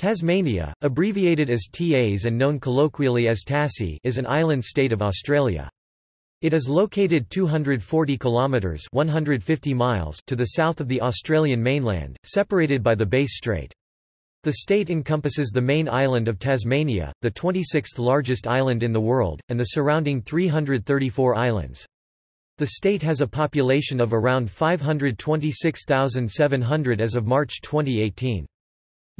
Tasmania, abbreviated as Tas and known colloquially as Tassie is an island state of Australia. It is located 240 kilometres 150 miles to the south of the Australian mainland, separated by the Bass Strait. The state encompasses the main island of Tasmania, the 26th largest island in the world, and the surrounding 334 islands. The state has a population of around 526,700 as of March 2018.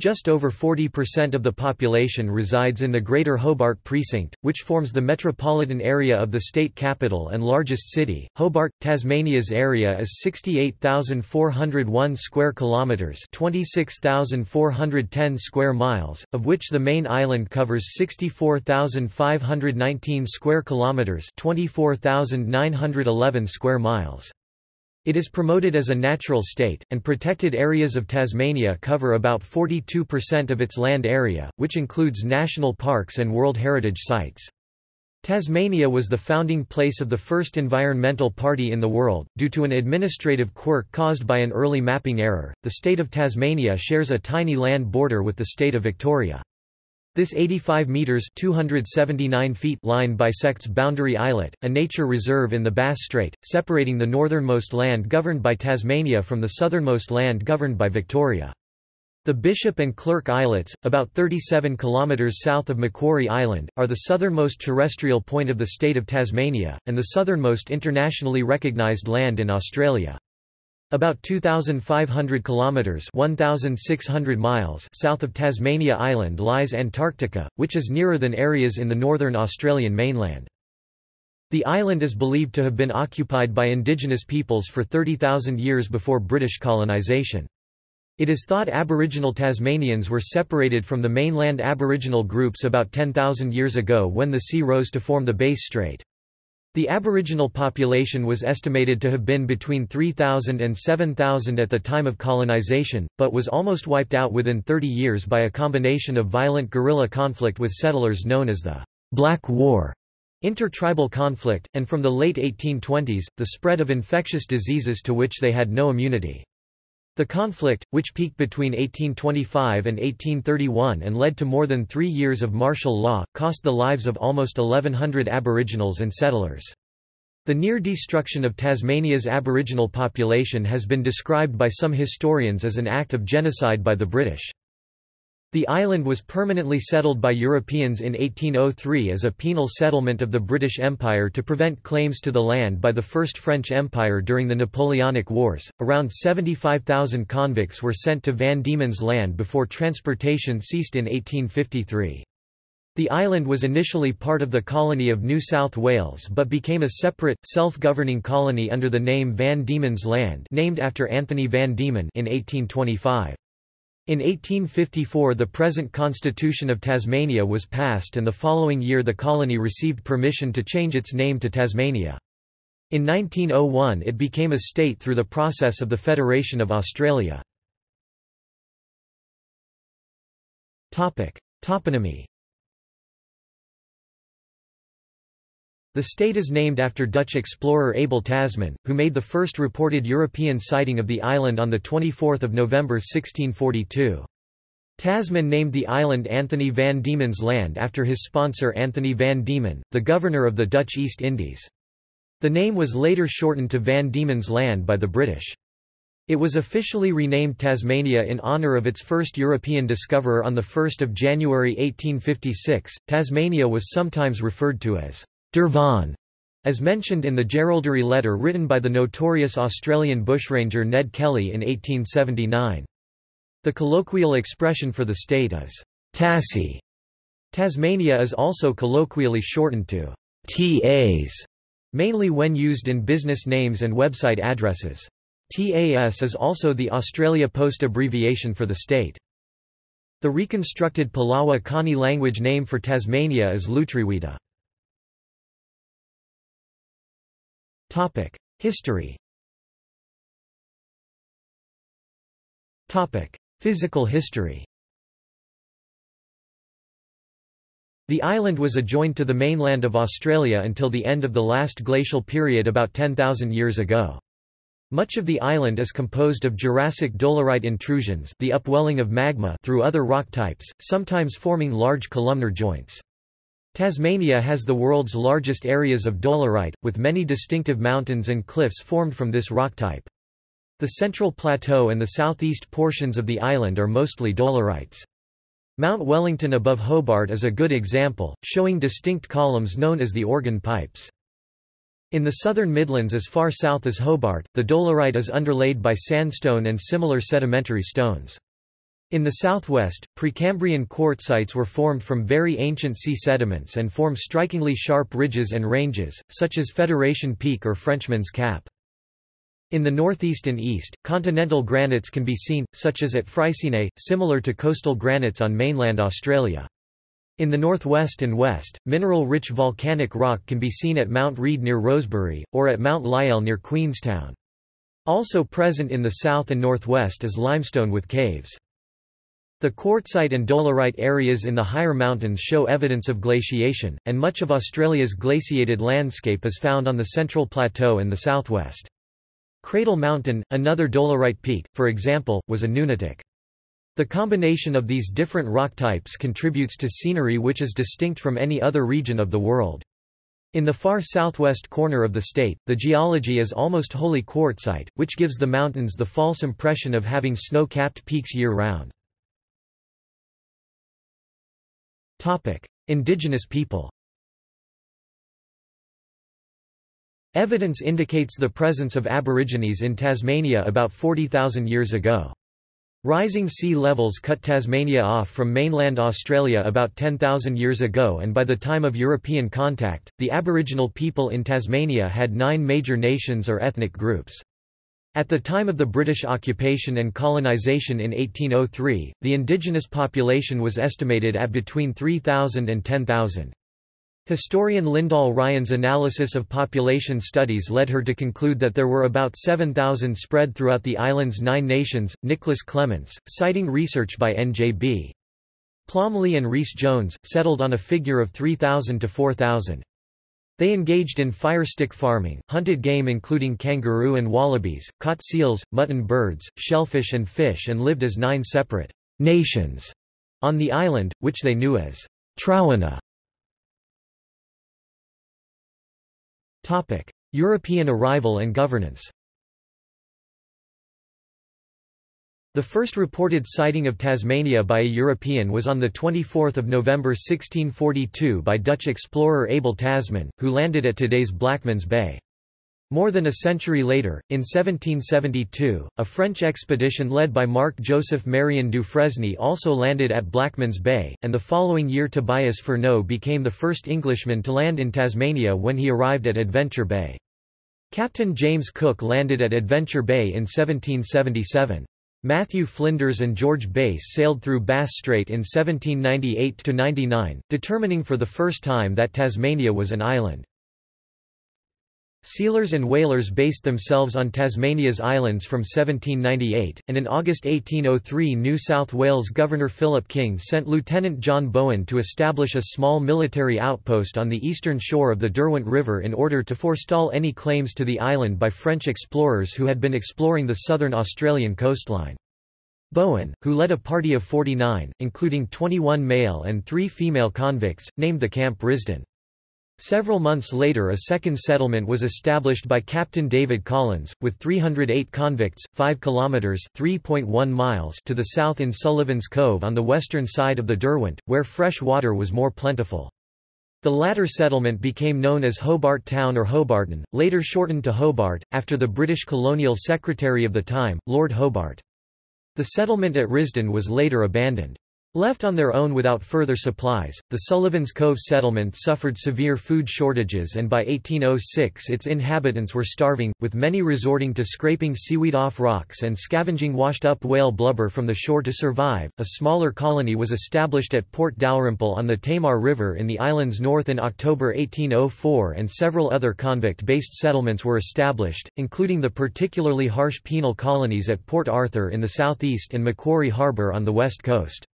Just over 40% of the population resides in the Greater Hobart Precinct, which forms the metropolitan area of the state capital and largest city. Hobart, Tasmania's area is 68,401 square kilometres 26,410 square miles, of which the main island covers 64,519 square kilometres 24,911 square miles. It is promoted as a natural state, and protected areas of Tasmania cover about 42% of its land area, which includes national parks and World Heritage Sites. Tasmania was the founding place of the first environmental party in the world. Due to an administrative quirk caused by an early mapping error, the state of Tasmania shares a tiny land border with the state of Victoria. This 85 meters (279 feet) line bisects Boundary Islet, a nature reserve in the Bass Strait, separating the northernmost land governed by Tasmania from the southernmost land governed by Victoria. The Bishop and Clerk Islets, about 37 kilometers south of Macquarie Island, are the southernmost terrestrial point of the state of Tasmania and the southernmost internationally recognized land in Australia. About 2,500 kilometres 1,600 miles south of Tasmania Island lies Antarctica, which is nearer than areas in the northern Australian mainland. The island is believed to have been occupied by indigenous peoples for 30,000 years before British colonisation. It is thought Aboriginal Tasmanians were separated from the mainland Aboriginal groups about 10,000 years ago when the sea rose to form the Bass Strait. The Aboriginal population was estimated to have been between 3,000 and 7,000 at the time of colonisation, but was almost wiped out within 30 years by a combination of violent guerrilla conflict with settlers known as the Black War, intertribal conflict, and from the late 1820s, the spread of infectious diseases to which they had no immunity. The conflict, which peaked between 1825 and 1831 and led to more than three years of martial law, cost the lives of almost 1,100 Aboriginals and settlers. The near destruction of Tasmania's Aboriginal population has been described by some historians as an act of genocide by the British. The island was permanently settled by Europeans in 1803 as a penal settlement of the British Empire to prevent claims to the land by the First French Empire during the Napoleonic Wars. Around 75,000 convicts were sent to Van Diemen's Land before transportation ceased in 1853. The island was initially part of the colony of New South Wales but became a separate, self-governing colony under the name Van Diemen's Land named after Anthony Van Diemen in 1825. In 1854 the present Constitution of Tasmania was passed and the following year the colony received permission to change its name to Tasmania. In 1901 it became a state through the process of the Federation of Australia. Toponymy The state is named after Dutch explorer Abel Tasman, who made the first reported European sighting of the island on 24 November 1642. Tasman named the island Anthony van Diemen's Land after his sponsor Anthony van Diemen, the governor of the Dutch East Indies. The name was later shortened to Van Diemen's Land by the British. It was officially renamed Tasmania in honour of its first European discoverer on 1 January 1856. Tasmania was sometimes referred to as Dervon, as mentioned in the Jerilderie letter written by the notorious Australian bushranger Ned Kelly in 1879. The colloquial expression for the state is Tassie. Tasmania is also colloquially shortened to Tas, mainly when used in business names and website addresses. TAS is also the Australia Post abbreviation for the state. The reconstructed Palawa Kani language name for Tasmania is Lutruwita. History Physical history The island was adjoined to the mainland of Australia until the end of the last glacial period about 10,000 years ago. Much of the island is composed of Jurassic dolerite intrusions the upwelling of magma through other rock types, sometimes forming large columnar joints. Tasmania has the world's largest areas of dolerite, with many distinctive mountains and cliffs formed from this rock type. The central plateau and the southeast portions of the island are mostly dolerites. Mount Wellington above Hobart is a good example, showing distinct columns known as the organ pipes. In the southern Midlands as far south as Hobart, the dolerite is underlaid by sandstone and similar sedimentary stones. In the southwest, Precambrian quartzites were formed from very ancient sea sediments and form strikingly sharp ridges and ranges, such as Federation Peak or Frenchman's Cap. In the northeast and east, continental granites can be seen, such as at Freycinet, similar to coastal granites on mainland Australia. In the northwest and west, mineral-rich volcanic rock can be seen at Mount Reid near Rosebery, or at Mount Lyell near Queenstown. Also present in the south and northwest is limestone with caves. The quartzite and dolerite areas in the higher mountains show evidence of glaciation, and much of Australia's glaciated landscape is found on the central plateau in the southwest. Cradle Mountain, another dolerite peak, for example, was a nunatak. The combination of these different rock types contributes to scenery which is distinct from any other region of the world. In the far southwest corner of the state, the geology is almost wholly quartzite, which gives the mountains the false impression of having snow-capped peaks year-round. Indigenous people Evidence indicates the presence of Aborigines in Tasmania about 40,000 years ago. Rising sea levels cut Tasmania off from mainland Australia about 10,000 years ago and by the time of European contact, the Aboriginal people in Tasmania had nine major nations or ethnic groups. At the time of the British occupation and colonisation in 1803, the indigenous population was estimated at between 3,000 and 10,000. Historian Lyndall Ryan's analysis of population studies led her to conclude that there were about 7,000 spread throughout the island's nine nations. Nicholas Clements, citing research by N.J.B. Plomley and Rhys Jones, settled on a figure of 3,000 to 4,000. They engaged in firestick farming, hunted game including kangaroo and wallabies, caught seals, mutton birds, shellfish and fish and lived as nine separate nations on the island, which they knew as Trowenna. European arrival and governance The first reported sighting of Tasmania by a European was on 24 November 1642 by Dutch explorer Abel Tasman, who landed at today's Blackmans Bay. More than a century later, in 1772, a French expedition led by Marc-Joseph Marion Dufresne also landed at Blackmans Bay, and the following year Tobias Furneaux became the first Englishman to land in Tasmania when he arrived at Adventure Bay. Captain James Cook landed at Adventure Bay in 1777. Matthew Flinders and George Bass sailed through Bass Strait in 1798–99, determining for the first time that Tasmania was an island. Sealers and whalers based themselves on Tasmania's islands from 1798, and in August 1803 New South Wales Governor Philip King sent Lieutenant John Bowen to establish a small military outpost on the eastern shore of the Derwent River in order to forestall any claims to the island by French explorers who had been exploring the southern Australian coastline. Bowen, who led a party of 49, including 21 male and 3 female convicts, named the Camp Risdon. Several months later a second settlement was established by Captain David Collins, with 308 convicts, 5 kilometres (3.1 miles to the south in Sullivan's Cove on the western side of the Derwent, where fresh water was more plentiful. The latter settlement became known as Hobart Town or Hobarton, later shortened to Hobart, after the British colonial secretary of the time, Lord Hobart. The settlement at Risdon was later abandoned. Left on their own without further supplies, the Sullivan's Cove settlement suffered severe food shortages and by 1806 its inhabitants were starving, with many resorting to scraping seaweed off rocks and scavenging washed-up whale blubber from the shore to survive. A smaller colony was established at Port Dalrymple on the Tamar River in the island's north in October 1804 and several other convict-based settlements were established, including the particularly harsh penal colonies at Port Arthur in the southeast and Macquarie Harbour on the west coast.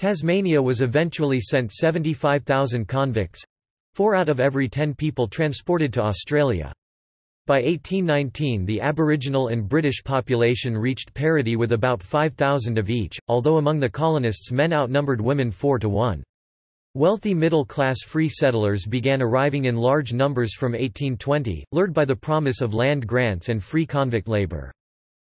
Tasmania was eventually sent 75,000 convicts—four out of every ten people transported to Australia. By 1819 the Aboriginal and British population reached parity with about 5,000 of each, although among the colonists men outnumbered women 4 to 1. Wealthy middle-class free settlers began arriving in large numbers from 1820, lured by the promise of land grants and free convict labour.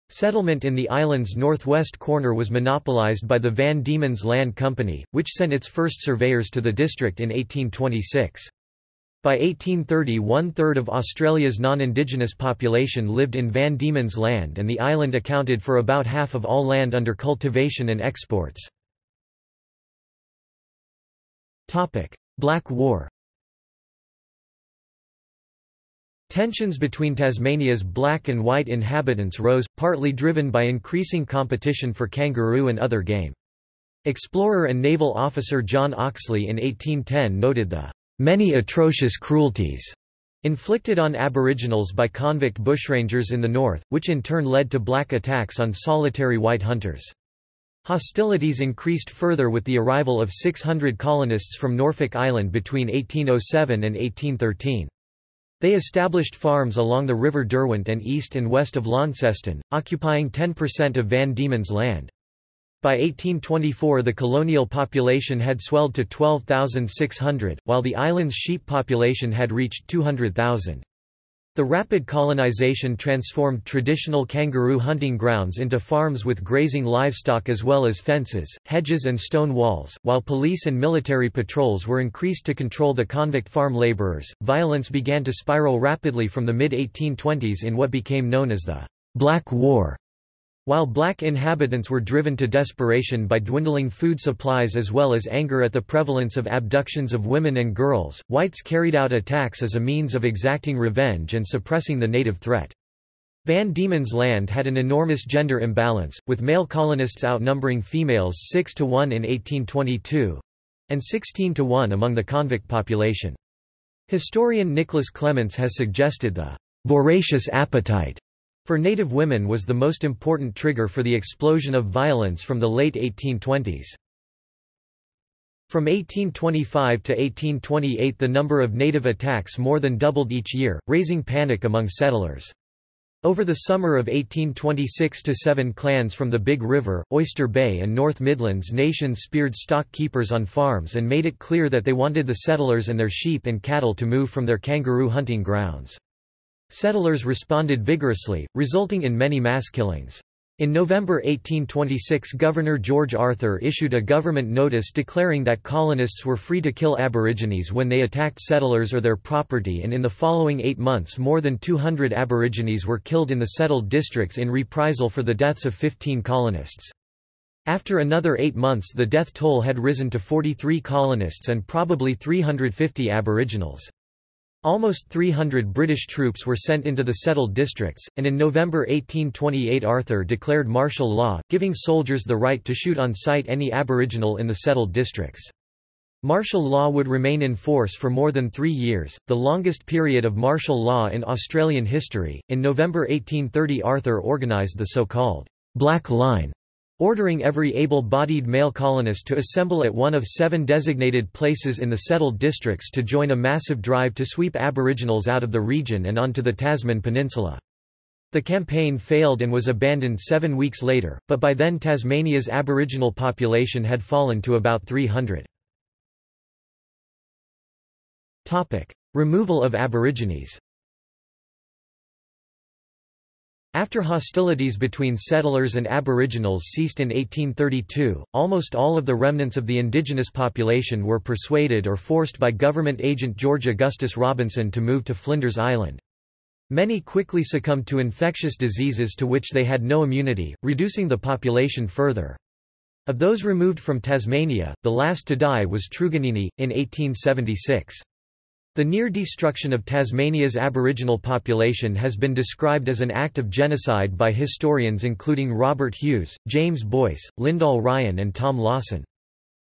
Settlement in the island's northwest corner was monopolised by the Van Diemen's Land Company, which sent its first surveyors to the district in 1826. By 1830 one-third of Australia's non-indigenous population lived in Van Diemen's Land and the island accounted for about half of all land under cultivation and exports. Black War Tensions between Tasmania's black and white inhabitants rose, partly driven by increasing competition for kangaroo and other game. Explorer and naval officer John Oxley in 1810 noted the many atrocious cruelties inflicted on aboriginals by convict bushrangers in the north, which in turn led to black attacks on solitary white hunters. Hostilities increased further with the arrival of 600 colonists from Norfolk Island between 1807 and 1813. They established farms along the River Derwent and east and west of Launceston, occupying 10% of Van Diemen's land. By 1824 the colonial population had swelled to 12,600, while the island's sheep population had reached 200,000. The rapid colonization transformed traditional kangaroo hunting grounds into farms with grazing livestock as well as fences, hedges and stone walls. While police and military patrols were increased to control the convict farm laborers, violence began to spiral rapidly from the mid-1820s in what became known as the Black War. While black inhabitants were driven to desperation by dwindling food supplies as well as anger at the prevalence of abductions of women and girls, whites carried out attacks as a means of exacting revenge and suppressing the native threat. Van Diemen's Land had an enormous gender imbalance, with male colonists outnumbering females 6 to 1 in 1822 and 16 to 1 among the convict population. Historian Nicholas Clements has suggested the voracious appetite for Native women was the most important trigger for the explosion of violence from the late 1820s. From 1825 to 1828 the number of native attacks more than doubled each year, raising panic among settlers. Over the summer of 1826 to seven clans from the Big River, Oyster Bay and North Midlands nations speared stock keepers on farms and made it clear that they wanted the settlers and their sheep and cattle to move from their kangaroo hunting grounds. Settlers responded vigorously, resulting in many mass killings. In November 1826 Governor George Arthur issued a government notice declaring that colonists were free to kill Aborigines when they attacked settlers or their property and in the following eight months more than 200 Aborigines were killed in the settled districts in reprisal for the deaths of 15 colonists. After another eight months the death toll had risen to 43 colonists and probably 350 Aboriginals. Almost 300 British troops were sent into the settled districts, and in November 1828 Arthur declared martial law, giving soldiers the right to shoot on sight any Aboriginal in the settled districts. Martial law would remain in force for more than three years, the longest period of martial law in Australian history. In November 1830 Arthur organised the so-called Black Line, ordering every able-bodied male colonist to assemble at one of seven designated places in the settled districts to join a massive drive to sweep Aboriginals out of the region and onto the Tasman Peninsula. The campaign failed and was abandoned seven weeks later, but by then Tasmania's Aboriginal population had fallen to about 300. Removal of Aborigines After hostilities between settlers and aboriginals ceased in 1832, almost all of the remnants of the indigenous population were persuaded or forced by government agent George Augustus Robinson to move to Flinders Island. Many quickly succumbed to infectious diseases to which they had no immunity, reducing the population further. Of those removed from Tasmania, the last to die was Truganini, in 1876. The near destruction of Tasmania's Aboriginal population has been described as an act of genocide by historians including Robert Hughes, James Boyce, Lyndall Ryan and Tom Lawson.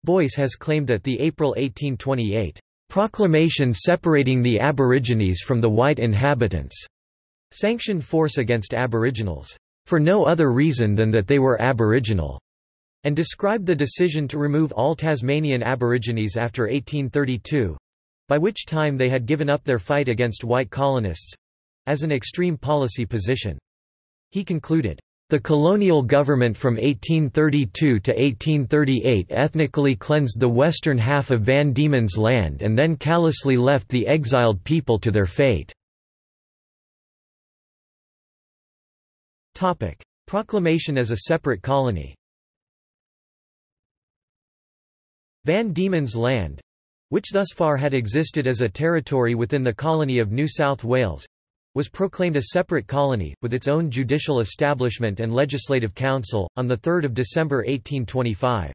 Boyce has claimed that the April 1828 proclamation separating the Aborigines from the white inhabitants sanctioned force against Aboriginals, for no other reason than that they were Aboriginal, and described the decision to remove all Tasmanian Aborigines after 1832 by which time they had given up their fight against white colonists as an extreme policy position. He concluded, the colonial government from 1832 to 1838 ethnically cleansed the western half of Van Diemen's Land and then callously left the exiled people to their fate. Proclamation as a separate colony Van Diemen's Land which thus far had existed as a territory within the colony of New South Wales was proclaimed a separate colony, with its own judicial establishment and legislative council, on 3 December 1825.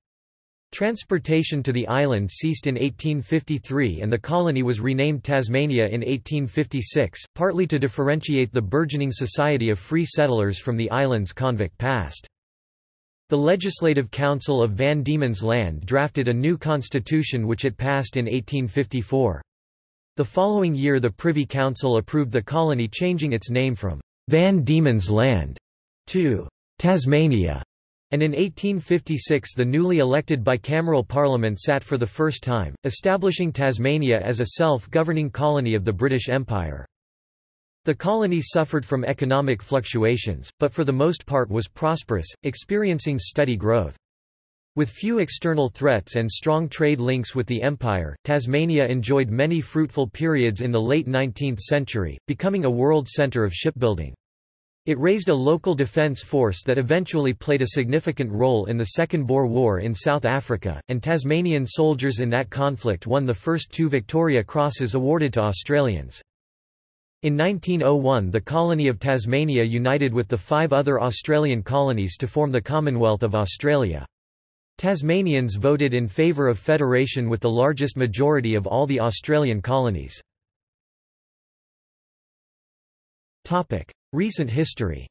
Transportation to the island ceased in 1853 and the colony was renamed Tasmania in 1856, partly to differentiate the burgeoning society of free settlers from the island's convict past. The Legislative Council of Van Diemen's Land drafted a new constitution which it passed in 1854. The following year the Privy Council approved the colony changing its name from Van Diemen's Land to Tasmania, and in 1856 the newly elected bicameral parliament sat for the first time, establishing Tasmania as a self-governing colony of the British Empire. The colony suffered from economic fluctuations, but for the most part was prosperous, experiencing steady growth. With few external threats and strong trade links with the empire, Tasmania enjoyed many fruitful periods in the late 19th century, becoming a world centre of shipbuilding. It raised a local defence force that eventually played a significant role in the Second Boer War in South Africa, and Tasmanian soldiers in that conflict won the first two Victoria Crosses awarded to Australians. In 1901 the colony of Tasmania united with the five other Australian colonies to form the Commonwealth of Australia. Tasmanians voted in favour of federation with the largest majority of all the Australian colonies. Recent history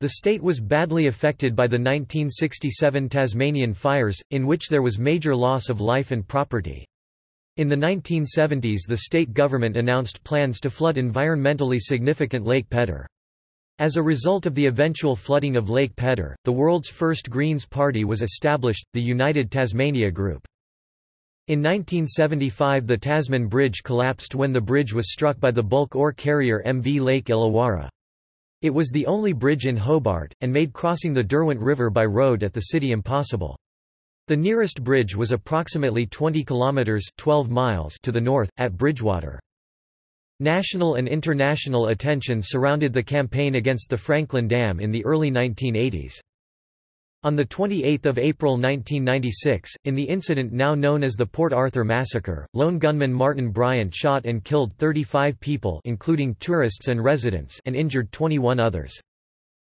The state was badly affected by the 1967 Tasmanian fires, in which there was major loss of life and property. In the 1970s the state government announced plans to flood environmentally significant Lake Pedder. As a result of the eventual flooding of Lake Pedder, the world's first Greens party was established, the United Tasmania Group. In 1975 the Tasman Bridge collapsed when the bridge was struck by the bulk ore carrier MV Lake Illawarra. It was the only bridge in Hobart, and made crossing the Derwent River by road at the city impossible. The nearest bridge was approximately 20 kilometres 12 miles to the north, at Bridgewater. National and international attention surrounded the campaign against the Franklin Dam in the early 1980s. On 28 April 1996, in the incident now known as the Port Arthur Massacre, lone gunman Martin Bryant shot and killed 35 people including tourists and residents and injured 21 others.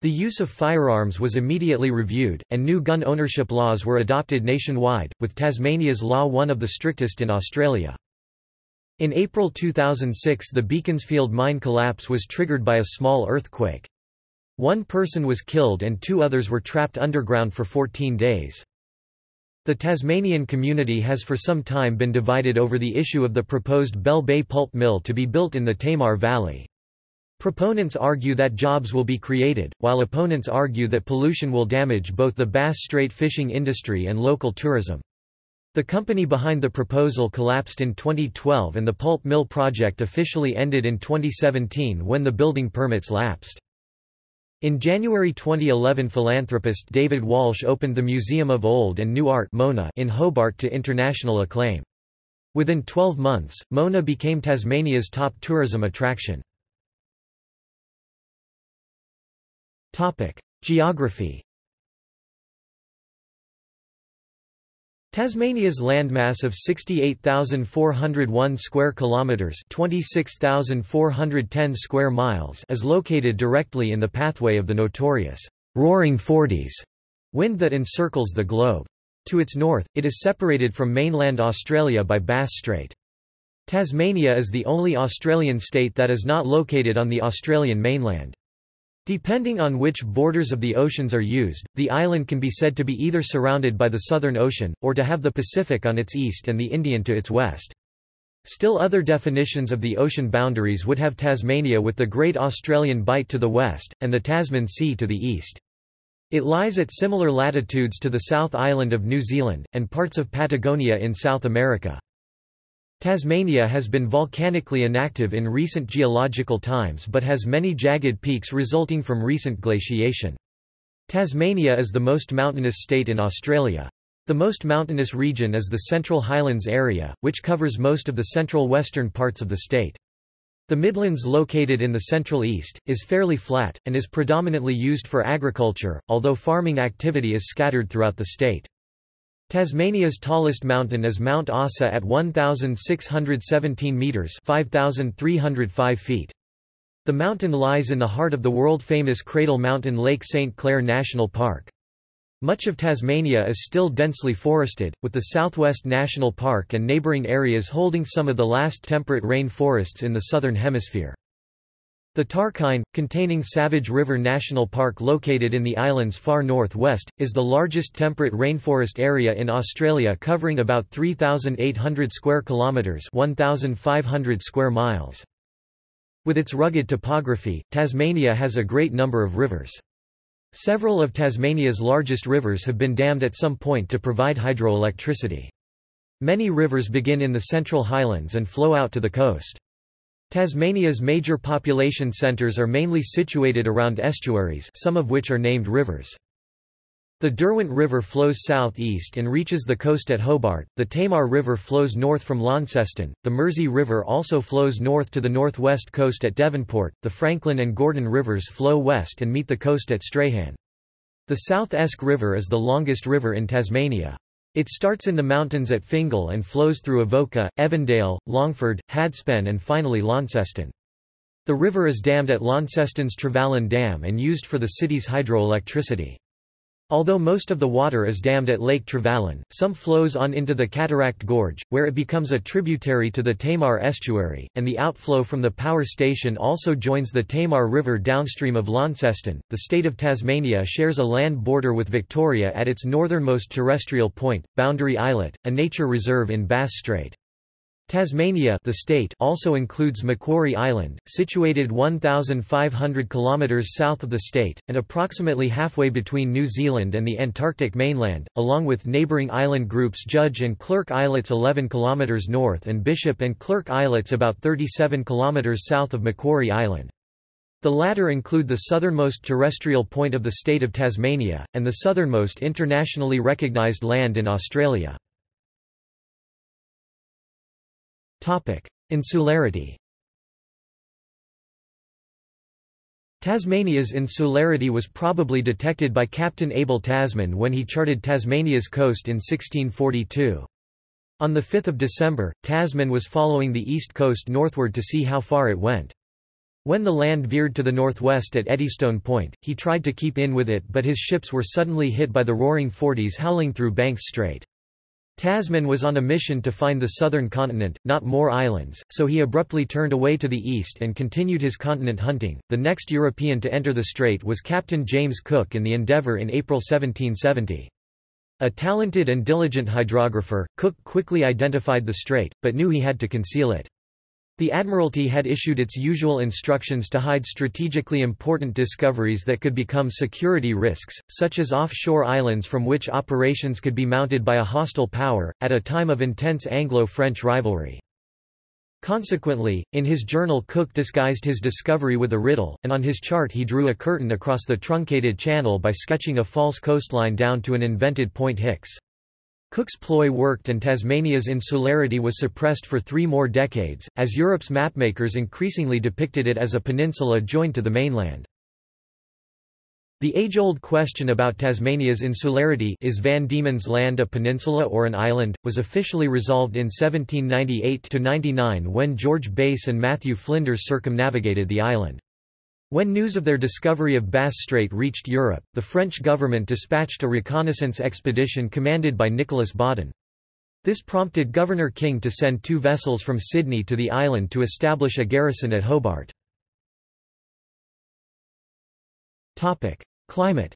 The use of firearms was immediately reviewed, and new gun ownership laws were adopted nationwide, with Tasmania's law one of the strictest in Australia. In April 2006 the Beaconsfield mine collapse was triggered by a small earthquake. One person was killed and two others were trapped underground for 14 days. The Tasmanian community has for some time been divided over the issue of the proposed Bell Bay pulp mill to be built in the Tamar Valley. Proponents argue that jobs will be created, while opponents argue that pollution will damage both the Bass Strait fishing industry and local tourism. The company behind the proposal collapsed in 2012 and the pulp mill project officially ended in 2017 when the building permits lapsed. In January 2011 philanthropist David Walsh opened the Museum of Old and New Art Mona in Hobart to international acclaim. Within 12 months, Mona became Tasmania's top tourism attraction. Geography Tasmania's landmass of 68,401 square kilometers, 26,410 square miles, is located directly in the pathway of the notorious Roaring Forties wind that encircles the globe. To its north, it is separated from mainland Australia by Bass Strait. Tasmania is the only Australian state that is not located on the Australian mainland. Depending on which borders of the oceans are used, the island can be said to be either surrounded by the Southern Ocean, or to have the Pacific on its east and the Indian to its west. Still other definitions of the ocean boundaries would have Tasmania with the Great Australian Bight to the west, and the Tasman Sea to the east. It lies at similar latitudes to the South Island of New Zealand, and parts of Patagonia in South America. Tasmania has been volcanically inactive in recent geological times but has many jagged peaks resulting from recent glaciation. Tasmania is the most mountainous state in Australia. The most mountainous region is the Central Highlands area, which covers most of the central western parts of the state. The Midlands located in the central east, is fairly flat, and is predominantly used for agriculture, although farming activity is scattered throughout the state. Tasmania's tallest mountain is Mount Ossa at 1,617 metres 5,305 feet. The mountain lies in the heart of the world-famous Cradle Mountain Lake St. Clair National Park. Much of Tasmania is still densely forested, with the Southwest National Park and neighbouring areas holding some of the last temperate rain forests in the Southern Hemisphere. The Tarkine, containing Savage River National Park located in the island's far northwest, is the largest temperate rainforest area in Australia covering about 3,800 square kilometres 1,500 square miles. With its rugged topography, Tasmania has a great number of rivers. Several of Tasmania's largest rivers have been dammed at some point to provide hydroelectricity. Many rivers begin in the Central Highlands and flow out to the coast. Tasmania's major population centres are mainly situated around estuaries some of which are named rivers. The Derwent River flows south-east and reaches the coast at Hobart, the Tamar River flows north from Launceston, the Mersey River also flows north to the northwest coast at Devonport, the Franklin and Gordon Rivers flow west and meet the coast at Strahan. The South Esk River is the longest river in Tasmania. It starts in the mountains at Fingal and flows through Avoca, Evandale, Longford, Hadspen and finally Launceston. The river is dammed at Launceston's Trevallyn Dam and used for the city's hydroelectricity. Although most of the water is dammed at Lake Trevallyn, some flows on into the Cataract Gorge, where it becomes a tributary to the Tamar estuary, and the outflow from the power station also joins the Tamar River downstream of Launceston. The state of Tasmania shares a land border with Victoria at its northernmost terrestrial point, Boundary Islet, a nature reserve in Bass Strait. Tasmania the state also includes Macquarie Island, situated 1,500 km south of the state, and approximately halfway between New Zealand and the Antarctic mainland, along with neighbouring island groups Judge and Clerk Islets 11 km north and Bishop and Clerk Islets about 37 km south of Macquarie Island. The latter include the southernmost terrestrial point of the state of Tasmania, and the southernmost internationally recognised land in Australia. Insularity Tasmania's insularity was probably detected by Captain Abel Tasman when he charted Tasmania's coast in 1642. On 5 December, Tasman was following the east coast northward to see how far it went. When the land veered to the northwest at Eddystone Point, he tried to keep in with it but his ships were suddenly hit by the roaring forties howling through Banks Strait. Tasman was on a mission to find the southern continent, not more islands, so he abruptly turned away to the east and continued his continent hunting. The next European to enter the strait was Captain James Cook in the Endeavour in April 1770. A talented and diligent hydrographer, Cook quickly identified the strait, but knew he had to conceal it. The Admiralty had issued its usual instructions to hide strategically important discoveries that could become security risks, such as offshore islands from which operations could be mounted by a hostile power, at a time of intense Anglo-French rivalry. Consequently, in his journal Cook disguised his discovery with a riddle, and on his chart he drew a curtain across the truncated channel by sketching a false coastline down to an invented Point Hicks. Cook's ploy worked and Tasmania's insularity was suppressed for three more decades, as Europe's mapmakers increasingly depicted it as a peninsula joined to the mainland. The age-old question about Tasmania's insularity is Van Diemen's Land a peninsula or an island, was officially resolved in 1798–99 when George Bass and Matthew Flinders circumnavigated the island. When news of their discovery of Bass Strait reached Europe, the French government dispatched a reconnaissance expedition commanded by Nicolas Baudin. This prompted Governor King to send two vessels from Sydney to the island to establish a garrison at Hobart. Climate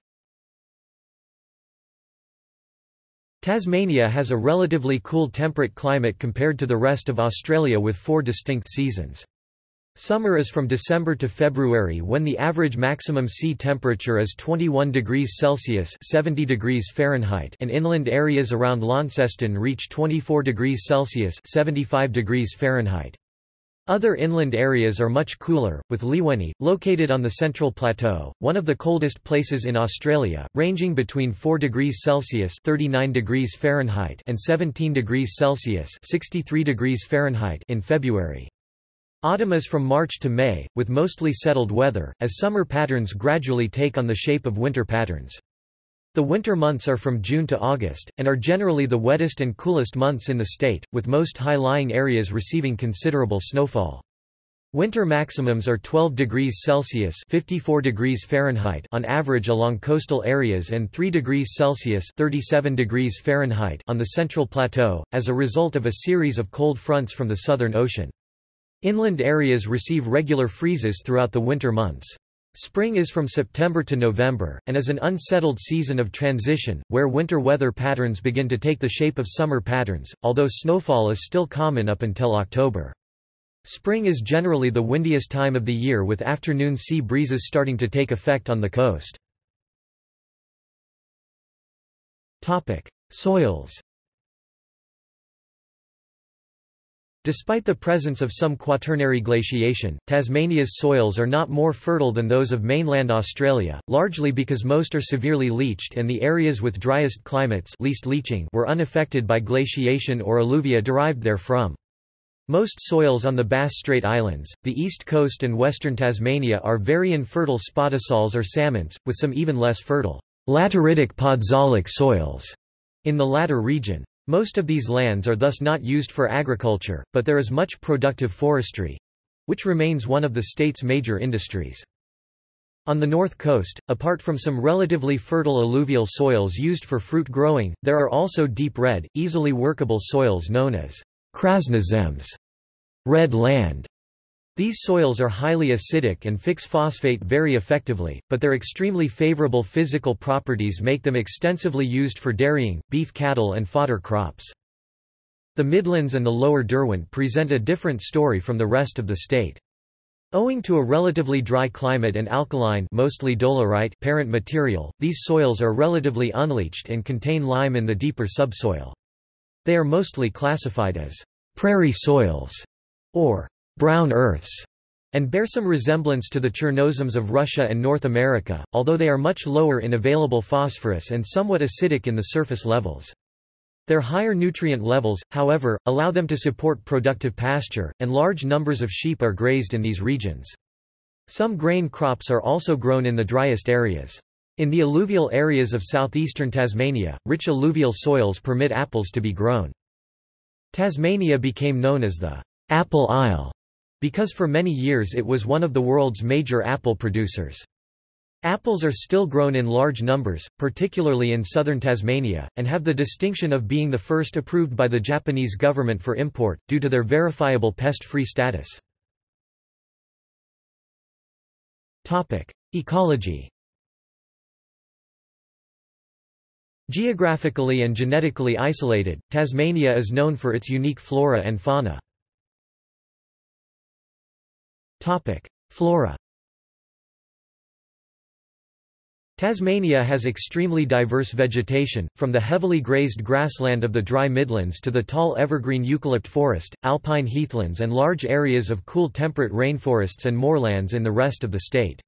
Tasmania has a relatively cool temperate climate compared to the rest of Australia with four distinct seasons. Summer is from December to February when the average maximum sea temperature is 21 degrees Celsius 70 degrees Fahrenheit and inland areas around Launceston reach 24 degrees Celsius 75 degrees Fahrenheit. Other inland areas are much cooler, with Liawenee, located on the Central Plateau, one of the coldest places in Australia, ranging between 4 degrees Celsius 39 degrees Fahrenheit and 17 degrees Celsius 63 degrees Fahrenheit in February. Autumn is from March to May, with mostly settled weather, as summer patterns gradually take on the shape of winter patterns. The winter months are from June to August, and are generally the wettest and coolest months in the state, with most high-lying areas receiving considerable snowfall. Winter maximums are 12 degrees Celsius 54 degrees Fahrenheit on average along coastal areas and 3 degrees Celsius 37 degrees Fahrenheit on the Central Plateau, as a result of a series of cold fronts from the Southern Ocean. Inland areas receive regular freezes throughout the winter months. Spring is from September to November, and is an unsettled season of transition, where winter weather patterns begin to take the shape of summer patterns, although snowfall is still common up until October. Spring is generally the windiest time of the year with afternoon sea breezes starting to take effect on the coast. Soils Despite the presence of some quaternary glaciation, Tasmania's soils are not more fertile than those of mainland Australia, largely because most are severely leached and the areas with driest climates least leaching were unaffected by glaciation or alluvia derived therefrom. Most soils on the Bass Strait Islands, the east coast and western Tasmania are very infertile spodosols or psamments, with some even less fertile lateritic podzolic soils in the latter region. Most of these lands are thus not used for agriculture, but there is much productive forestry—which remains one of the state's major industries. On the north coast, apart from some relatively fertile alluvial soils used for fruit growing, there are also deep red, easily workable soils known as krasnozems red land", these soils are highly acidic and fix phosphate very effectively, but their extremely favorable physical properties make them extensively used for dairying, beef cattle and fodder crops. The Midlands and the Lower Derwent present a different story from the rest of the state. Owing to a relatively dry climate and alkaline mostly dolerite parent material, these soils are relatively unleached and contain lime in the deeper subsoil. They are mostly classified as prairie soils or brown earths, and bear some resemblance to the Chernozems of Russia and North America, although they are much lower in available phosphorus and somewhat acidic in the surface levels. Their higher nutrient levels, however, allow them to support productive pasture, and large numbers of sheep are grazed in these regions. Some grain crops are also grown in the driest areas. In the alluvial areas of southeastern Tasmania, rich alluvial soils permit apples to be grown. Tasmania became known as the Apple Isle because for many years it was one of the world's major apple producers. Apples are still grown in large numbers, particularly in southern Tasmania, and have the distinction of being the first approved by the Japanese government for import, due to their verifiable pest-free status. Ecology Geographically and genetically isolated, Tasmania is known for its unique flora and fauna. Topic: Flora. Tasmania has extremely diverse vegetation, from the heavily grazed grassland of the dry Midlands to the tall evergreen eucalypt forest, alpine heathlands and large areas of cool temperate rainforests and moorlands in the rest of the state.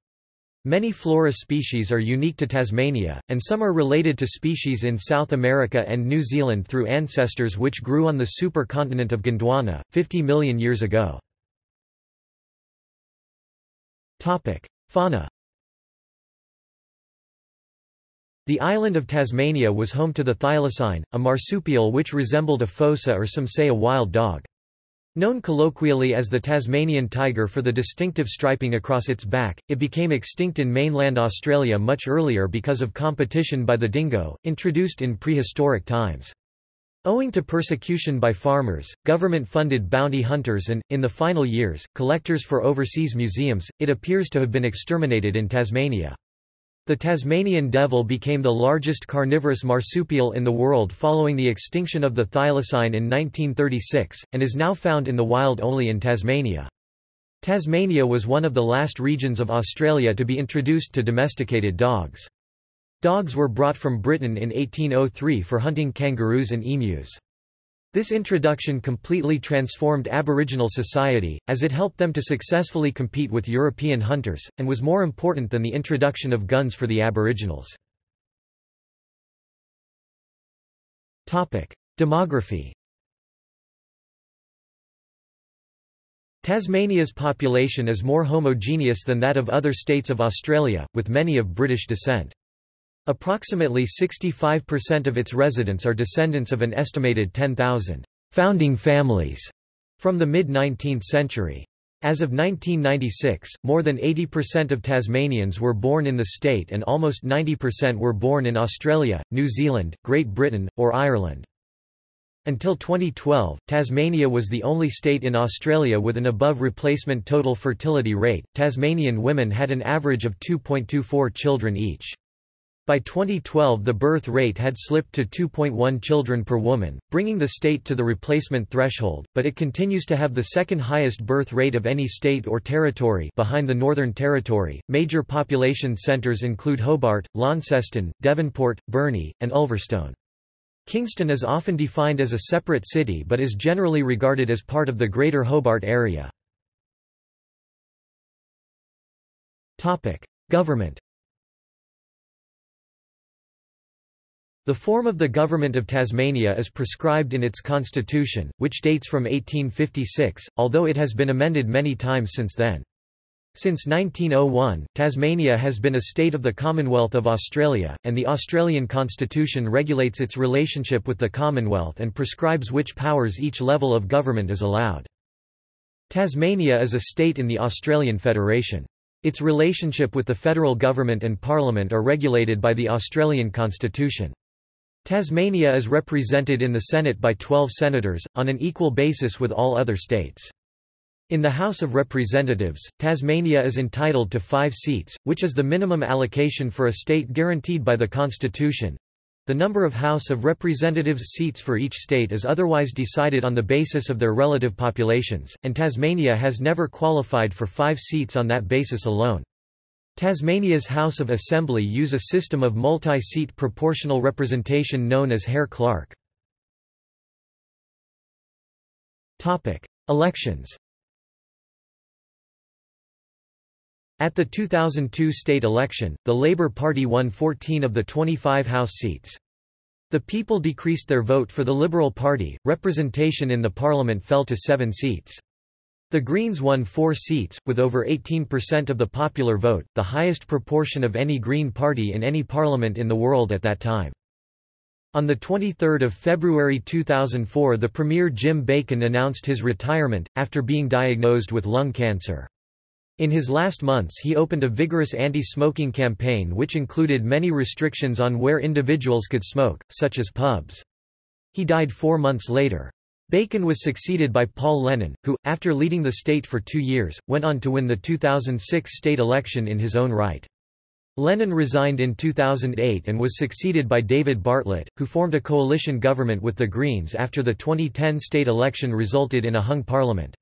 Many flora species are unique to Tasmania, and some are related to species in South America and New Zealand through ancestors which grew on the supercontinent of Gondwana, 50 million years ago. Fauna The island of Tasmania was home to the thylacine, a marsupial which resembled a fossa or some say a wild dog. Known colloquially as the Tasmanian tiger for the distinctive striping across its back, it became extinct in mainland Australia much earlier because of competition by the dingo, introduced in prehistoric times. Owing to persecution by farmers, government-funded bounty hunters and, in the final years, collectors for overseas museums, it appears to have been exterminated in Tasmania. The Tasmanian devil became the largest carnivorous marsupial in the world following the extinction of the thylacine in 1936, and is now found in the wild only in Tasmania. Tasmania was one of the last regions of Australia to be introduced to domesticated dogs. Dogs were brought from Britain in 1803 for hunting kangaroos and emus. This introduction completely transformed Aboriginal society, as it helped them to successfully compete with European hunters, and was more important than the introduction of guns for the Aboriginals. Demography Tasmania's population is more homogeneous than that of other states of Australia, with many of British descent. Approximately 65% of its residents are descendants of an estimated 10,000 founding families from the mid-19th century. As of 1996, more than 80% of Tasmanians were born in the state and almost 90% were born in Australia, New Zealand, Great Britain, or Ireland. Until 2012, Tasmania was the only state in Australia with an above replacement total fertility rate. Tasmanian women had an average of 2.24 children each. By 2012 the birth rate had slipped to 2.1 children per woman, bringing the state to the replacement threshold, but it continues to have the second highest birth rate of any state or territory behind the Northern Territory. Major population centres include Hobart, Launceston, Devonport, Burnie, and Ulverstone. Kingston is often defined as a separate city but is generally regarded as part of the Greater Hobart area. Government The form of the Government of Tasmania is prescribed in its constitution, which dates from 1856, although it has been amended many times since then. Since 1901, Tasmania has been a state of the Commonwealth of Australia, and the Australian Constitution regulates its relationship with the Commonwealth and prescribes which powers each level of government is allowed. Tasmania is a state in the Australian Federation. Its relationship with the federal government and parliament are regulated by the Australian Constitution. Tasmania is represented in the Senate by 12 senators, on an equal basis with all other states. In the House of Representatives, Tasmania is entitled to five seats, which is the minimum allocation for a state guaranteed by the Constitution. The number of House of Representatives seats for each state is otherwise decided on the basis of their relative populations, and Tasmania has never qualified for five seats on that basis alone. Tasmania's House of Assembly use a system of multi-seat proportional representation known as Hare-Clark. Elections At the 2002 state election, the Labour Party won 14 of the 25 House seats. The people decreased their vote for the Liberal Party, representation in the parliament fell to seven seats. The Greens won four seats, with over 18% of the popular vote, the highest proportion of any Green party in any parliament in the world at that time. On 23 February 2004 the Premier Jim Bacon announced his retirement, after being diagnosed with lung cancer. In his last months he opened a vigorous anti-smoking campaign which included many restrictions on where individuals could smoke, such as pubs. He died four months later. Bacon was succeeded by Paul Lennon, who, after leading the state for two years, went on to win the 2006 state election in his own right. Lennon resigned in 2008 and was succeeded by David Bartlett, who formed a coalition government with the Greens after the 2010 state election resulted in a hung parliament.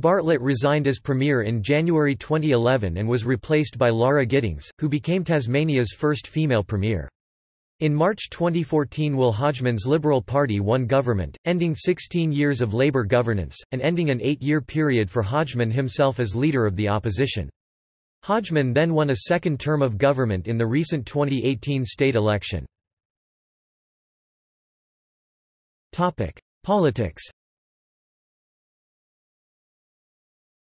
Bartlett resigned as Premier in January 2011 and was replaced by Lara Giddings, who became Tasmania's first female Premier. In March 2014 Will Hodgman's Liberal Party won government, ending 16 years of Labour governance, and ending an eight-year period for Hodgman himself as leader of the opposition. Hodgman then won a second term of government in the recent 2018 state election. Politics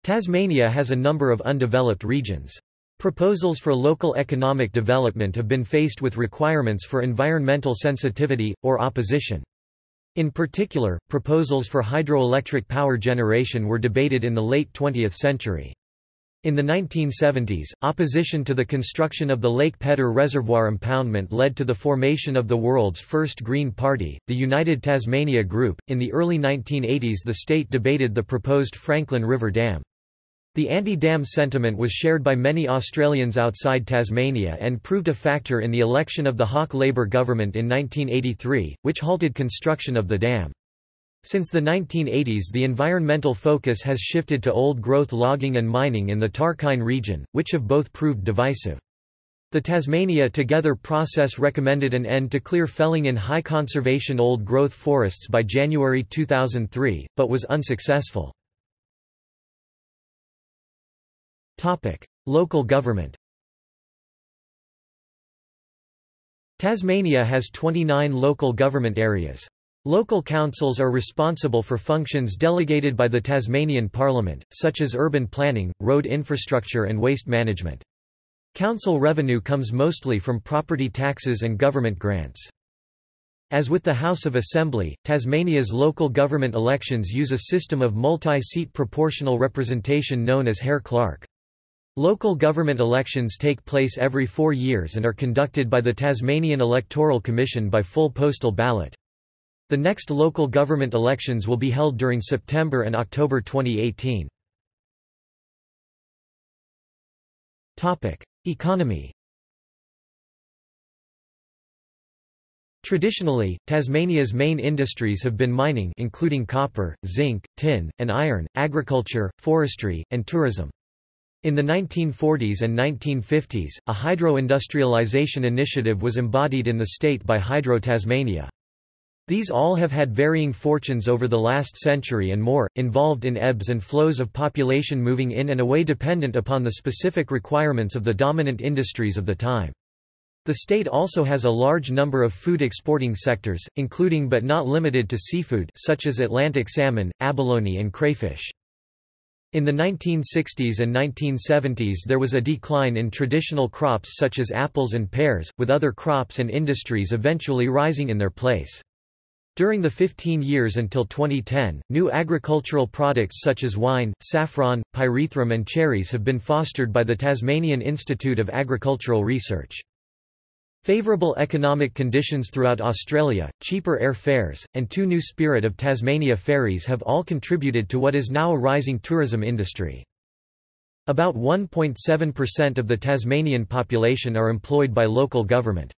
Tasmania has a number of undeveloped regions. Proposals for local economic development have been faced with requirements for environmental sensitivity, or opposition. In particular, proposals for hydroelectric power generation were debated in the late 20th century. In the 1970s, opposition to the construction of the Lake Pedder Reservoir impoundment led to the formation of the world's first Green Party, the United Tasmania Group. In the early 1980s, the state debated the proposed Franklin River Dam. The anti-dam sentiment was shared by many Australians outside Tasmania and proved a factor in the election of the Hawke Labor government in 1983, which halted construction of the dam. Since the 1980s the environmental focus has shifted to old-growth logging and mining in the Tarkine region, which have both proved divisive. The Tasmania Together process recommended an end to clear felling in high conservation old-growth forests by January 2003, but was unsuccessful. Local government Tasmania has 29 local government areas. Local councils are responsible for functions delegated by the Tasmanian Parliament, such as urban planning, road infrastructure and waste management. Council revenue comes mostly from property taxes and government grants. As with the House of Assembly, Tasmania's local government elections use a system of multi-seat proportional representation known as Hare-Clark. Local government elections take place every four years and are conducted by the Tasmanian Electoral Commission by full postal ballot. The next local government elections will be held during September and October 2018. Economy Traditionally, Tasmania's main industries have been mining including copper, zinc, tin, and iron, agriculture, forestry, and tourism. In the 1940s and 1950s, a hydro-industrialization initiative was embodied in the state by Hydro Tasmania. These all have had varying fortunes over the last century and more, involved in ebbs and flows of population moving in and away dependent upon the specific requirements of the dominant industries of the time. The state also has a large number of food exporting sectors, including but not limited to seafood such as Atlantic salmon, abalone and crayfish. In the 1960s and 1970s there was a decline in traditional crops such as apples and pears, with other crops and industries eventually rising in their place. During the 15 years until 2010, new agricultural products such as wine, saffron, pyrethrum and cherries have been fostered by the Tasmanian Institute of Agricultural Research. Favourable economic conditions throughout Australia, cheaper air fares, and two new Spirit of Tasmania ferries have all contributed to what is now a rising tourism industry. About 1.7% of the Tasmanian population are employed by local government.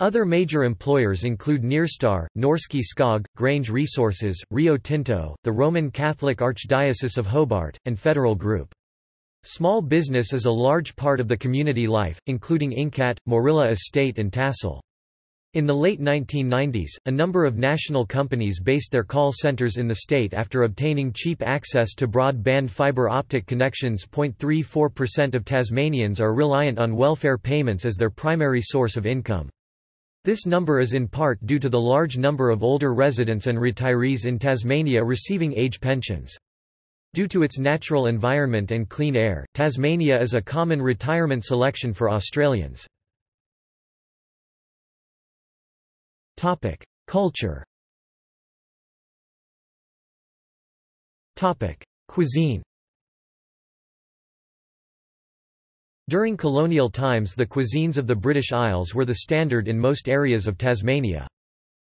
Other major employers include Nyrstar, Norske Skog, Grange Resources, Rio Tinto, the Roman Catholic Archdiocese of Hobart, and Federal Group. Small business is a large part of the community life, including Incat, Moorilla Estate and Tassal. In the late 1990s, a number of national companies based their call centers in the state after obtaining cheap access to broadband fiber optic connections. 0.34% of Tasmanians are reliant on welfare payments as their primary source of income. This number is in part due to the large number of older residents and retirees in Tasmania receiving age pensions. Due to its natural environment and clean air, Tasmania is a common retirement selection for Australians. Culture Cuisine During colonial times the cuisines of the British Isles were the standard in most areas of Tasmania.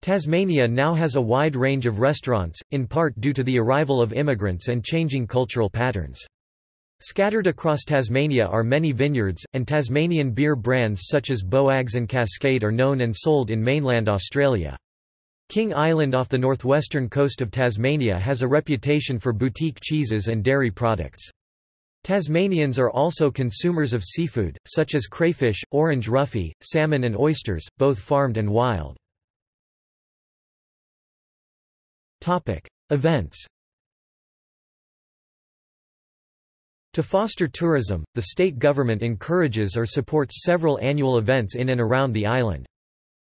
Tasmania now has a wide range of restaurants, in part due to the arrival of immigrants and changing cultural patterns. Scattered across Tasmania are many vineyards, and Tasmanian beer brands such as Boags and Cascade are known and sold in mainland Australia. King Island off the northwestern coast of Tasmania has a reputation for boutique cheeses and dairy products. Tasmanians are also consumers of seafood, such as crayfish, orange roughy, salmon and oysters, both farmed and wild. Events To foster tourism, the state government encourages or supports several annual events in and around the island.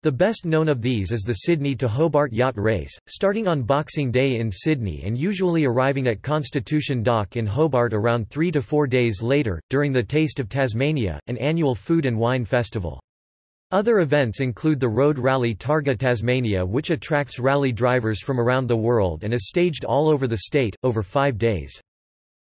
The best known of these is the Sydney to Hobart Yacht Race, starting on Boxing Day in Sydney and usually arriving at Constitution Dock in Hobart around three to four days later, during the Taste of Tasmania, an annual food and wine festival. Other events include the Road Rally Targa Tasmania which attracts rally drivers from around the world and is staged all over the state, over five days.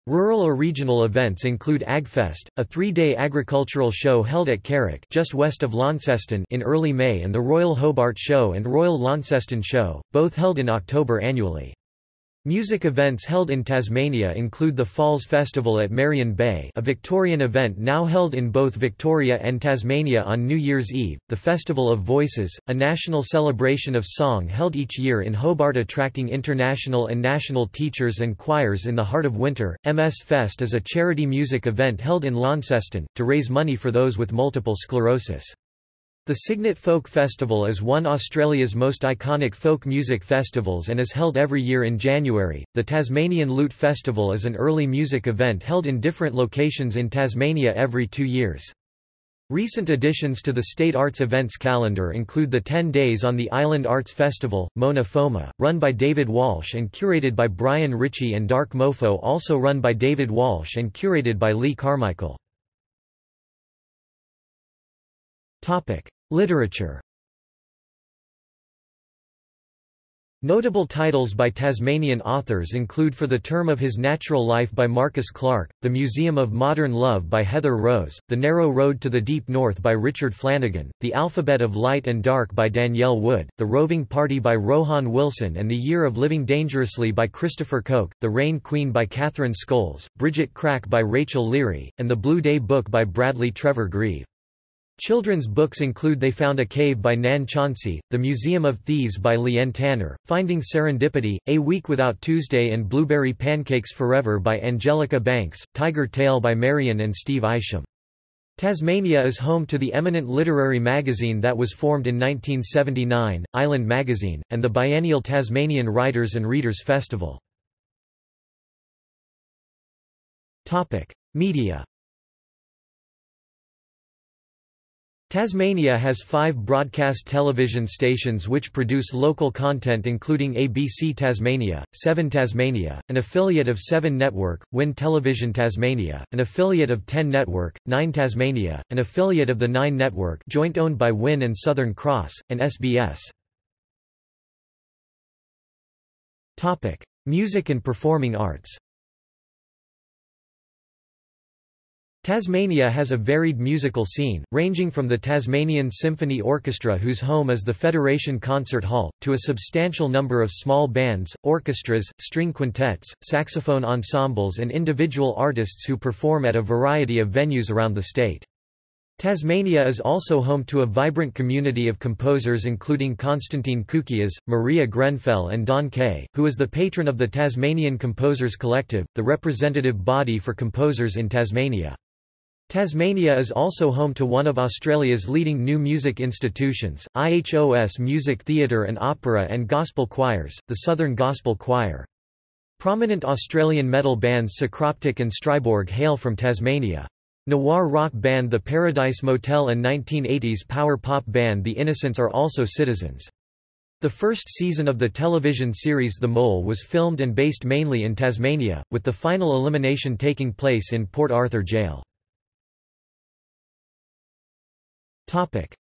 Rural or regional events include AgFest, a three-day agricultural show held at Carrick just west of Launceston in early May and the Royal Hobart Show and Royal Launceston Show, both held in October annually. Music events held in Tasmania include the Falls Festival at Marion Bay a Victorian event now held in both Victoria and Tasmania on New Year's Eve, the Festival of Voices, a national celebration of song held each year in Hobart attracting international and national teachers and choirs in the heart of winter. MS Fest is a charity music event held in Launceston, to raise money for those with multiple sclerosis. The Cygnet Folk Festival is one Australia's most iconic folk music festivals and is held every year in January. The Tasmanian Lute Festival is an early music event held in different locations in Tasmania every two years. Recent additions to the state arts events calendar include the 10 Days on the Island Arts Festival, Mona Foma, run by David Walsh and curated by Brian Ritchie and Dark Mofo also run by David Walsh and curated by Leigh Carmichael. Topic: Literature. Notable titles by Tasmanian authors include For the Term of His Natural Life by Marcus Clarke, The Museum of Modern Love by Heather Rose, The Narrow Road to the Deep North by Richard Flanagan, The Alphabet of Light and Dark by Danielle Wood, The Roving Party by Rohan Wilson and The Year of Living Dangerously by Christopher Koch, The Rain Queen by Catherine Scholes, Bridget Crack by Rachel Leary, and The Blue Day Book by Bradley Trevor Greive. Children's books include They Found a Cave by Nan Chauncy, The Museum of Thieves by Lian Tanner, Finding Serendipity, A Week Without Tuesday and Blueberry Pancakes Forever by Angelica Banks, Tiger Tail by Marion and Steve Isham. Tasmania is home to the eminent literary magazine that was formed in 1979, Island Magazine, and the biennial Tasmanian Writers and Readers Festival. Media Tasmania has five broadcast television stations which produce local content including ABC Tasmania, 7 Tasmania, an affiliate of 7 Network, WIN Television Tasmania, an affiliate of 10 Network, 9 Tasmania, an affiliate of the 9 Network joint owned by WIN and Southern Cross, and SBS. Music and performing arts Tasmania has a varied musical scene, ranging from the Tasmanian Symphony Orchestra whose home is the Federation Concert Hall, to a substantial number of small bands, orchestras, string quintets, saxophone ensembles and individual artists who perform at a variety of venues around the state. Tasmania is also home to a vibrant community of composers including Konstantin Koukias, Maria Grenfell and Don Kay, who is the patron of the Tasmanian Composers Collective, the representative body for composers in Tasmania. Tasmania is also home to one of Australia's leading new music institutions, IHOS Music Theatre and Opera and Gospel Choirs, the Southern Gospel Choir. Prominent Australian metal bands Psycroptic and Striborg hail from Tasmania. Noir rock band The Paradise Motel and 1980s power pop band The Innocents are also citizens. The first season of the television series The Mole was filmed and based mainly in Tasmania, with the final elimination taking place in Port Arthur Jail.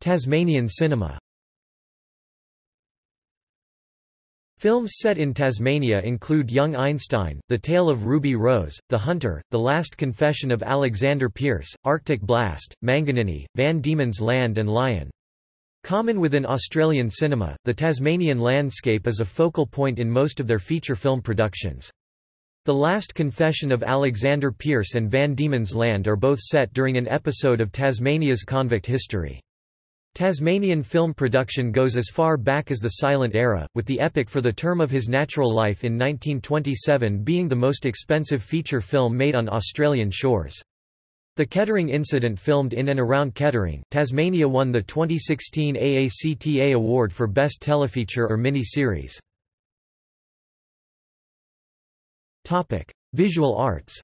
Tasmanian cinema Films set in Tasmania include Young Einstein, The Tale of Ruby Rose, The Hunter, The Last Confession of Alexander Pierce, Arctic Blast, Manganinnie, Van Diemen's Land and Lion. Common within Australian cinema, the Tasmanian landscape is a focal point in most of their feature film productions. The Last Confession of Alexander Pierce and Van Diemen's Land are both set during an episode of Tasmania's convict history. Tasmanian film production goes as far back as the silent era, with the epic For the Term of His Natural Life in 1927 being the most expensive feature film made on Australian shores. The Kettering incident filmed in and around Kettering, Tasmania won the 2016 AACTA Award for Best Telefeature or Mini-Series. Topic: Visual arts.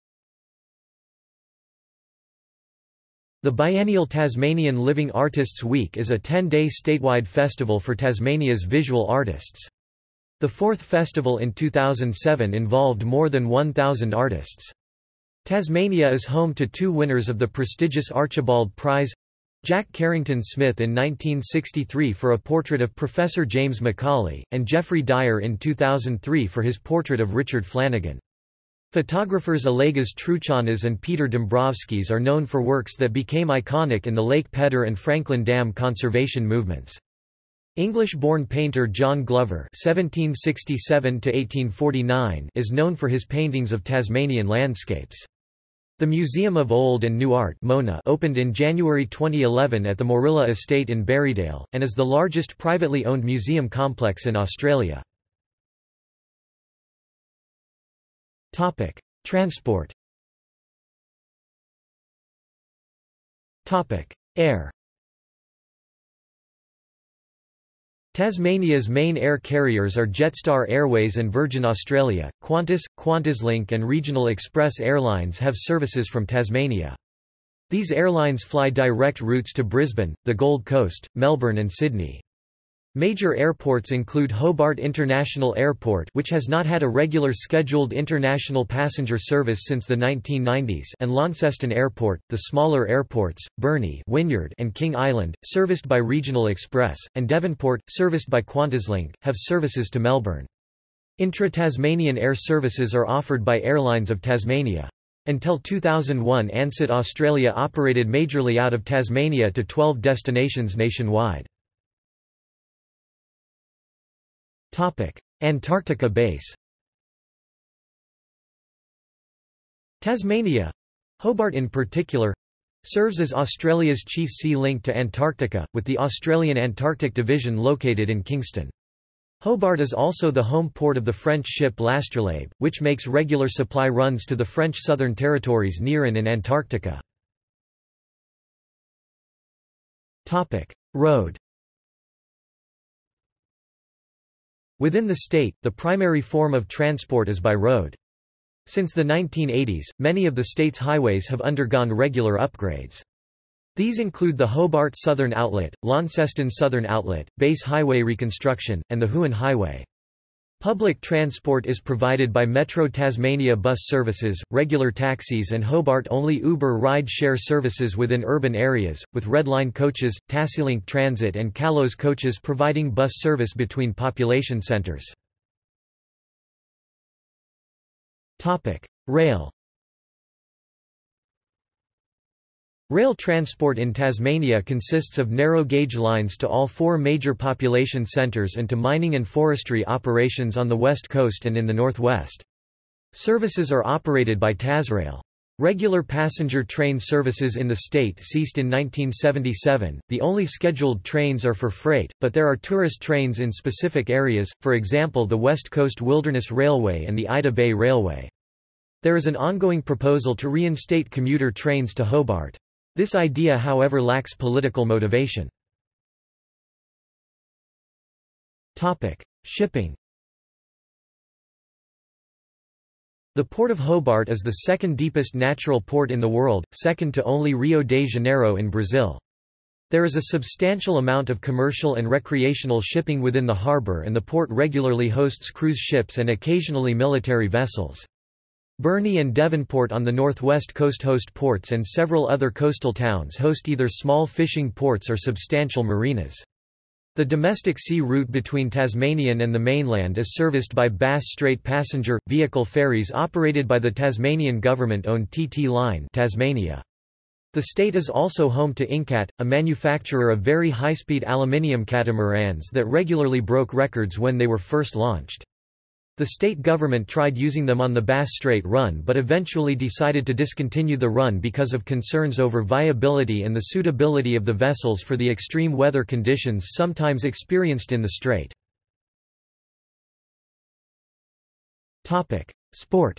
The biennial Tasmanian Living Artists Week is a 10-day statewide festival for Tasmania's visual artists. The fourth festival in 2007 involved more than 1,000 artists. Tasmania is home to two winners of the prestigious Archibald Prize Jack Carrington Smith in 1963 for a portrait of Professor James McAuley, and Geoffrey Dyer in 2003 for his portrait of Richard Flanagan. Photographers Olegas Truchanas and Peter Dombrovskis are known for works that became iconic in the Lake Pedder and Franklin Dam conservation movements. English-born painter John Glover (1767–1849) is known for his paintings of Tasmanian landscapes. The Museum of Old and New Art (MONA) opened in January 2011 at the Moorilla Estate in Berriedale, and is the largest privately owned museum complex in Australia. Topic: Transport. Topic: Air. Tasmania's main air carriers are Jetstar Airways and Virgin Australia. Qantas, QantasLink, and Regional Express Airlines have services from Tasmania. These airlines fly direct routes to Brisbane, the Gold Coast, Melbourne, and Sydney. Major airports include Hobart International Airport which has not had a regular scheduled international passenger service since the 1990s and Launceston Airport, the smaller airports, Burnie Wynyard and King Island, serviced by Regional Express, and Devonport, serviced by QantasLink, have services to Melbourne. Intra-Tasmanian air services are offered by Airlines of Tasmania. Until 2001 Ansett Australia operated majorly out of Tasmania to 12 destinations nationwide. Antarctica base. Tasmania. Hobart in particular serves as Australia's chief sea link to Antarctica, with the Australian Antarctic Division located in Kingston. Hobart is also the home port of the French ship L'Astrolabe, which makes regular supply runs to the French Southern Territories near and in Antarctica. Road Within the state, the primary form of transport is by road. Since the 1980s, many of the state's highways have undergone regular upgrades. These include the Hobart Southern Outlet, Launceston Southern Outlet, Bass Highway reconstruction, and the Huon Highway. Public transport is provided by Metro Tasmania bus services, regular taxis and Hobart-only Uber ride-share services within urban areas, with Redline coaches, TassieLink Transit and Calow's coaches providing bus service between population centres. Rail Rail transport in Tasmania consists of narrow-gauge lines to all four major population centres and to mining and forestry operations on the west coast and in the northwest. Services are operated by Tasrail. Regular passenger train services in the state ceased in 1977. The only scheduled trains are for freight, but there are tourist trains in specific areas, for example the West Coast Wilderness Railway and the Ida Bay Railway. There is an ongoing proposal to reinstate commuter trains to Hobart. This idea however lacks political motivation. Shipping The Port of Hobart is the second deepest natural port in the world, second to only Rio de Janeiro in Brazil. There is a substantial amount of commercial and recreational shipping within the harbour and the port regularly hosts cruise ships and occasionally military vessels. Burnie and Devonport on the northwest coast host ports and several other coastal towns host either small fishing ports or substantial marinas. The domestic sea route between Tasmanian and the mainland is serviced by Bass Strait passenger, vehicle ferries operated by the Tasmanian government-owned TT Line Tasmania. The state is also home to Incat, a manufacturer of very high-speed aluminium catamarans that regularly broke records when they were first launched. The state government tried using them on the Bass Strait Run but eventually decided to discontinue the run because of concerns over viability and the suitability of the vessels for the extreme weather conditions sometimes experienced in the strait. Sport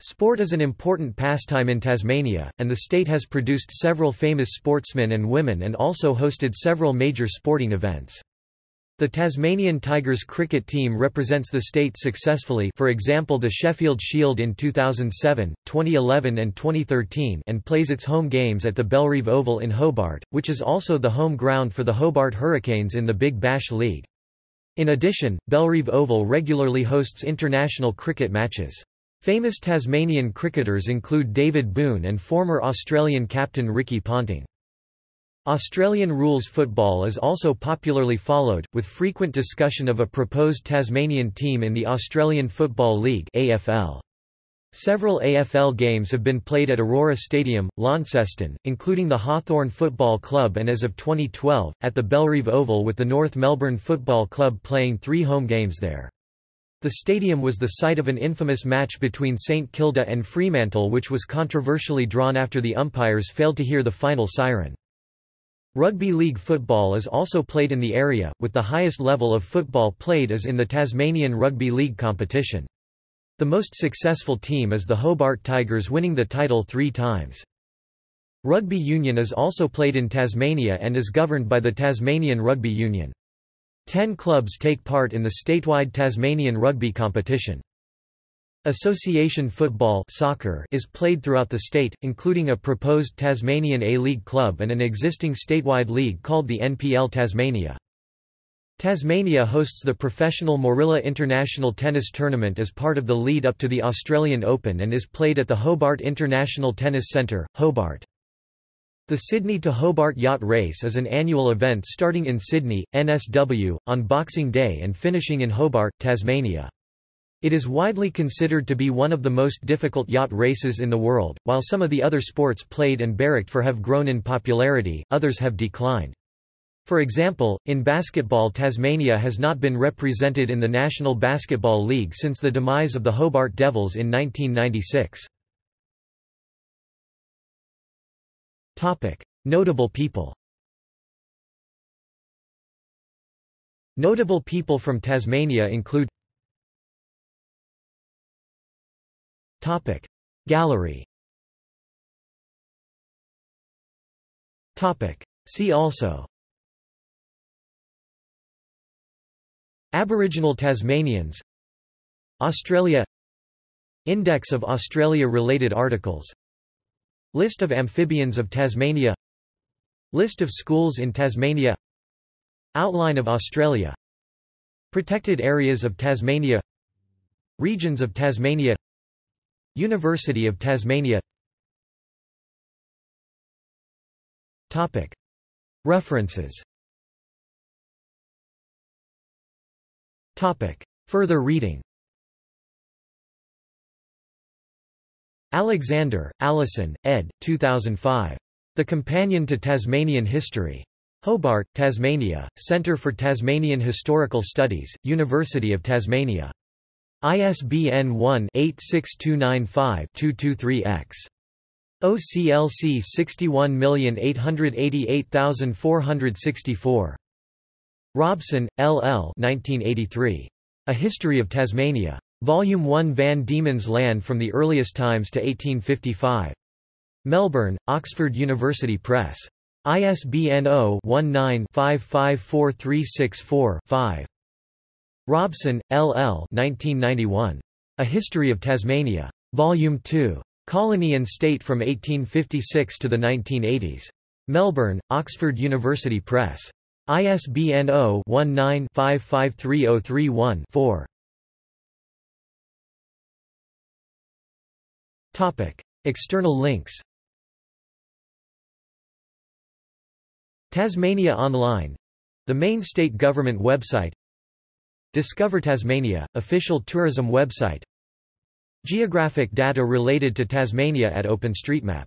Sport is an important pastime in Tasmania, and the state has produced several famous sportsmen and women and also hosted several major sporting events. The Tasmanian Tigers cricket team represents the state successfully for example the Sheffield Shield in 2007, 2011 and 2013 and plays its home games at the Bellerive Oval in Hobart, which is also the home ground for the Hobart Hurricanes in the Big Bash League. In addition, Bellerive Oval regularly hosts international cricket matches. Famous Tasmanian cricketers include David Boon and former Australian captain Ricky Ponting. Australian rules football is also popularly followed, with frequent discussion of a proposed Tasmanian team in the Australian Football League AFL. Several AFL games have been played at Aurora Stadium, Launceston, including the Hawthorn Football Club and as of 2012, at the Bellerive Oval with the North Melbourne Football Club playing three home games there. The stadium was the site of an infamous match between St Kilda and Fremantle which was controversially drawn after the umpires failed to hear the final siren. Rugby league football is also played in the area, with the highest level of football played is in the Tasmanian Rugby League competition. The most successful team is the Hobart Tigers winning the title three times. Rugby union is also played in Tasmania and is governed by the Tasmanian Rugby Union. Ten clubs take part in the statewide Tasmanian rugby competition. Association football soccer is played throughout the state, including a proposed Tasmanian A-League club and an existing statewide league called the NPL Tasmania. Tasmania hosts the professional Moorilla International Tennis Tournament as part of the lead up to the Australian Open and is played at the Hobart International Tennis Centre, Hobart. The Sydney to Hobart Yacht Race is an annual event starting in Sydney, NSW, on Boxing Day and finishing in Hobart, Tasmania. It is widely considered to be one of the most difficult yacht races in the world, while some of the other sports played and barracked for have grown in popularity, others have declined. For example, in basketball Tasmania has not been represented in the National Basketball League since the demise of the Hobart Devils in 1996. Topic: Notable people Notable people from Tasmania include Gallery. See also. Aboriginal Tasmanians. Australia. Index of Australia-related articles. List of amphibians of Tasmania. List of schools in Tasmania. Outline of Australia. Protected areas of Tasmania. Regions of Tasmania University of Tasmania References Further reading Alexander, Alison, ed. 2005. The Companion to Tasmanian History. Hobart, Tasmania, Centre for Tasmanian Historical Studies, University of Tasmania. ISBN 1-86295-223-X. OCLC 61888464. Robson, L. L. 1983. A History of Tasmania. Volume 1 Van Diemen's Land from the Earliest Times to 1855. Melbourne, Oxford University Press. ISBN 0-19-554364-5. Robson, L. L. 1991. A History of Tasmania. Volume 2. Colony and State from 1856 to the 1980s. Melbourne, Oxford University Press. ISBN 0-19-553031-4. External links Tasmania Online — the main state government website Discover Tasmania — official tourism website. Geographic data related to Tasmania at OpenStreetMap